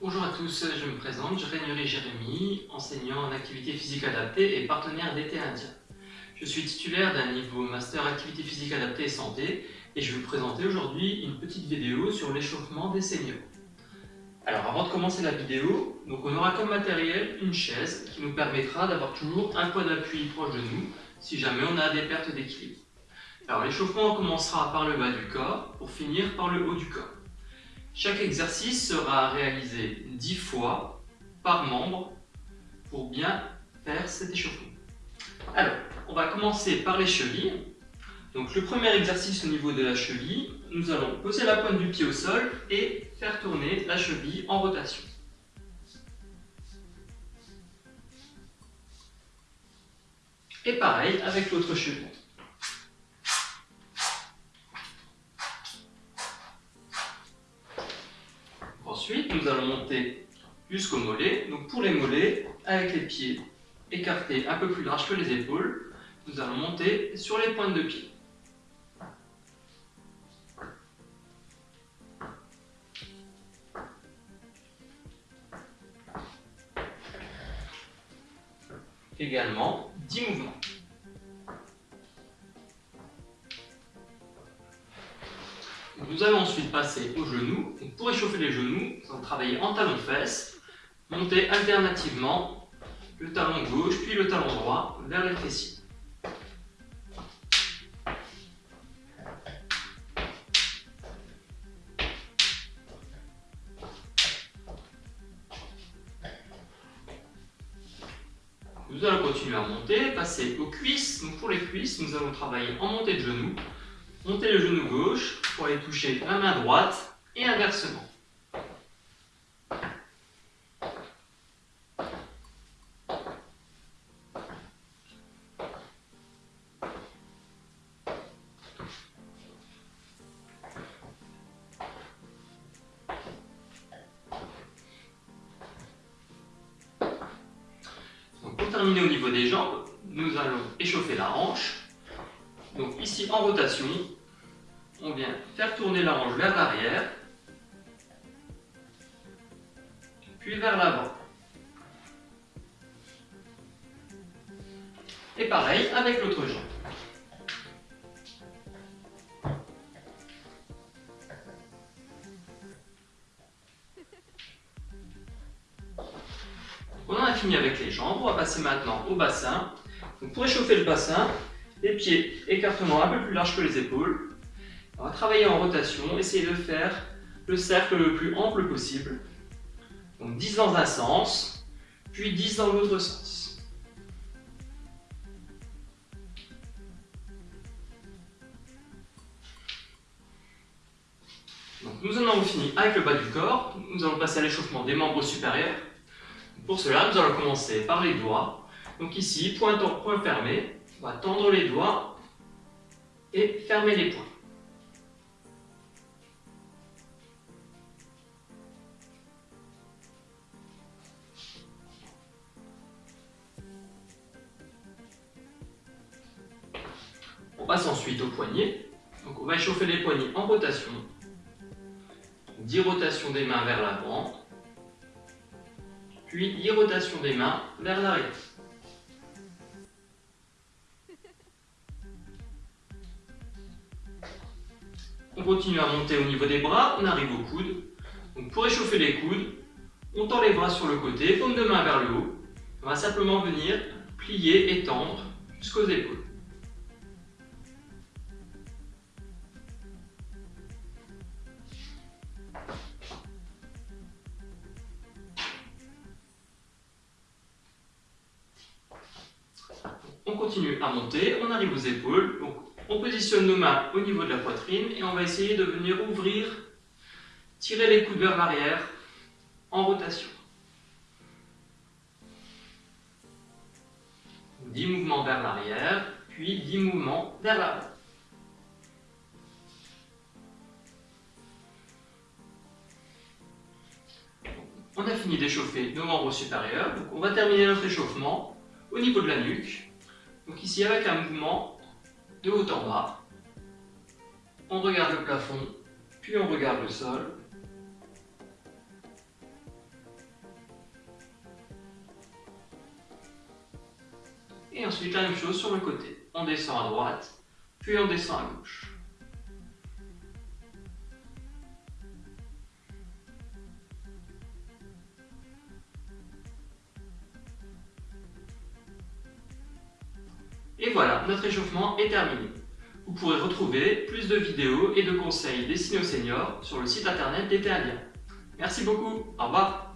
tous, je me présente, je Régnery Jérémy, enseignant en activité physique adaptée et partenaire d'été indien. Je suis titulaire d'un niveau Master Activité physique adaptée et santé et je vais vous présenter aujourd'hui une petite vidéo sur l'échauffement des seniors. Alors avant de commencer la vidéo, donc on aura comme matériel une chaise qui nous permettra d'avoir toujours un point d'appui proche de nous si jamais on a des pertes d'équilibre. Alors l'échauffement commencera par le bas du corps pour finir par le haut du corps. Chaque exercice sera réalisé 10 fois par membre pour bien faire cet échauffement. Alors, on va commencer par les chevilles. Donc le premier exercice au niveau de la cheville, nous allons poser la pointe du pied au sol et faire tourner la cheville en rotation. Et pareil avec l'autre cheville. Ensuite, nous allons monter jusqu'au mollet. Donc pour les mollets, avec les pieds écartés un peu plus larges que les épaules, nous allons monter sur les pointes de pied. Également 10 mouvements. Nous allons ensuite passer aux genoux. pour échauffer les genoux, nous allons travailler en talon-fesse, monter alternativement le talon gauche puis le talon droit vers les fessiers. Nous allons continuer à monter, passer aux cuisses. Pour les cuisses, nous allons travailler en montée de genoux, monter le genou gauche, pour aller toucher la main droite et inversement. pour terminer au niveau des jambes, nous allons échauffer la hanche. Donc ici en rotation, on vient faire tourner la hanche vers l'arrière, puis vers l'avant. Et pareil avec l'autre jambe. On en a fini avec les jambes, on va passer maintenant au bassin. pour échauffer le bassin, les pieds écartement un peu plus larges que les épaules, on va travailler en rotation, essayer de faire le cercle le plus ample possible. Donc 10 dans un sens, puis 10 dans l'autre sens. Donc nous en avons fini avec le bas du corps. Nous allons passer à l'échauffement des membres supérieurs. Pour cela, nous allons commencer par les doigts. Donc ici, point, point fermé, on va tendre les doigts et fermer les poings. passe ensuite au poignet. Donc on va échauffer les poignets en rotation. 10 rotations des mains vers l'avant, puis 10 rotations des mains vers l'arrière. On continue à monter au niveau des bras, on arrive aux coudes. Donc pour échauffer les coudes, on tend les bras sur le côté, paume de main vers le haut. On va simplement venir plier et tendre jusqu'aux épaules. On continue à monter, on arrive aux épaules, on positionne nos mains au niveau de la poitrine et on va essayer de venir ouvrir, tirer les coudes vers l'arrière en rotation. 10 mouvements vers l'arrière, puis 10 mouvements vers l'avant. On a fini d'échauffer nos membres supérieurs, on va terminer notre échauffement au niveau de la nuque. Donc ici, avec un mouvement de haut en bas. On regarde le plafond, puis on regarde le sol. Et ensuite la même chose sur le côté. On descend à droite, puis on descend à gauche. Et voilà, notre échauffement est terminé. Vous pourrez retrouver plus de vidéos et de conseils destinés aux seniors sur le site internet d'Etealia. Merci beaucoup, au revoir